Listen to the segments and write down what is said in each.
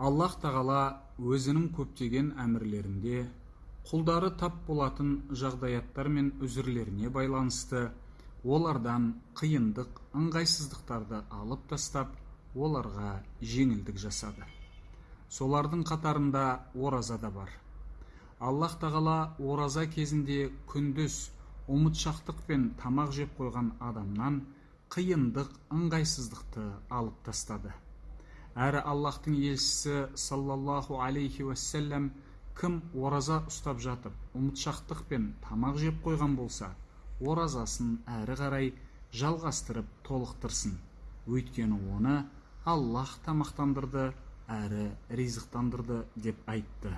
аллах тағала өзінің көптеген әмірлерінде құлдары тап болатын жағдаяттар мен үзірлеріне байланысты олардан қиындық ыңғайсыздықтарды алып тастап оларға жеңілдік жасады. Солардың қатарында ораза да бар. Аллах тағала ораза кезінде күндіз ұмытшақтық пен тамақ жеп қойған адамнан қиындық ыңғайсыздықты алып тастады. Әрі аллахтың елшісі саллаллаху алейхи уассалам кім ораза ұстап жатып ұмытшақтық пен тамақ жеп қойған болса оразасын әрі қарай жалғастырып толықтырсын. Өйткені оны аллах тамақтандырды әрі ризықтандырды деп айтты.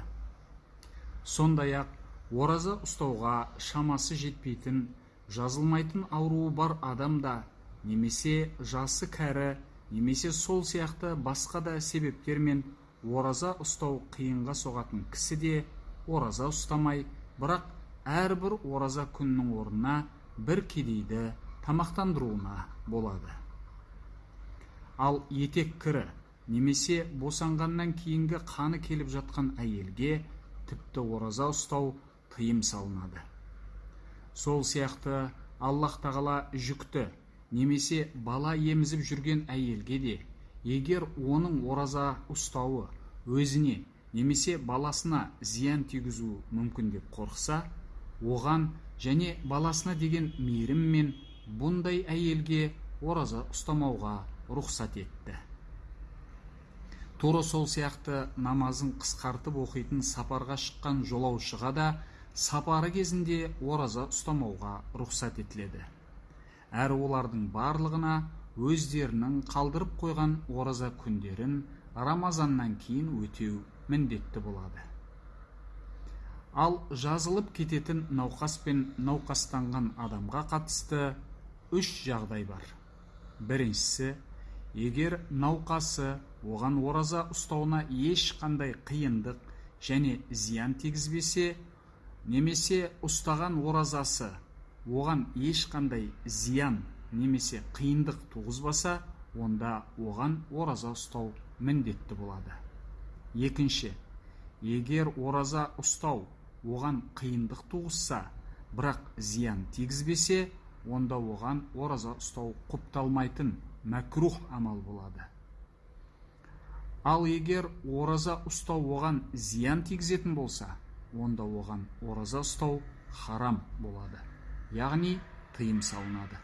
Сондай ақ ораза ұстауға шамасы жетпейтін жазылмайтын ауруы бар адам да немесе жасы кәрі немесе сол сияқты басқа да себептермен ораза ұстау қиынға соғатын кісі де ораза ұстамай бірақ әрбір ораза күннің орнына бір кедейді тамақтандыруына болады. Ал етек кірі немесе босанғаннан кейінгі қаны келіп жатқан әйелге тіпті ораза ұстау тыйым салынады. Сол сияқты аллах тағала жүкті немесе бала емізіп жүрген әйелге де егер оның ораза ұстауы өзіне немесе баласына зиян тигізу мүмкін деп қорықса оған және баласына деген мейіріммен бұндай әйелге ораза ұстамауға рұқсат етті. Тура сол сияқты намазын қысқартып оқитын сапарға шыққан жолаушыға да сапары кезінде ораза ұстамауға рұқсат етіледі. Әрі олардың барлығына өздерінің қалдырып қойған ораза күндерін рамазаннан кейін өтеу міндетті болады. Ал жазылып кететін науқас пен науқастанған адамға қатысты үш жағдай бар. Біріншісі егер науқасы оған ораза ұстауына ешқандай қиындық және зиян тигізбесе немесе ұстаған оразасы оған ешқандай зиян немесе қиындық туғызбаса онда оған ораза ұстау міндетті болады. Екінші егер ораза ұстау оған қиындық туғызса бірақ зиян тигізбесе онда оған ораза ұстау құпталмайтын мәкрух амал болады. Ал егер ораза ұстау оған зиян тигізетін болса онда оған ораза ұстау харам болады. Яғни тыйым салынады.